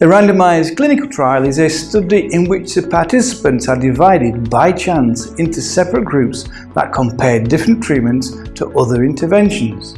A randomized clinical trial is a study in which the participants are divided by chance into separate groups that compare different treatments to other interventions.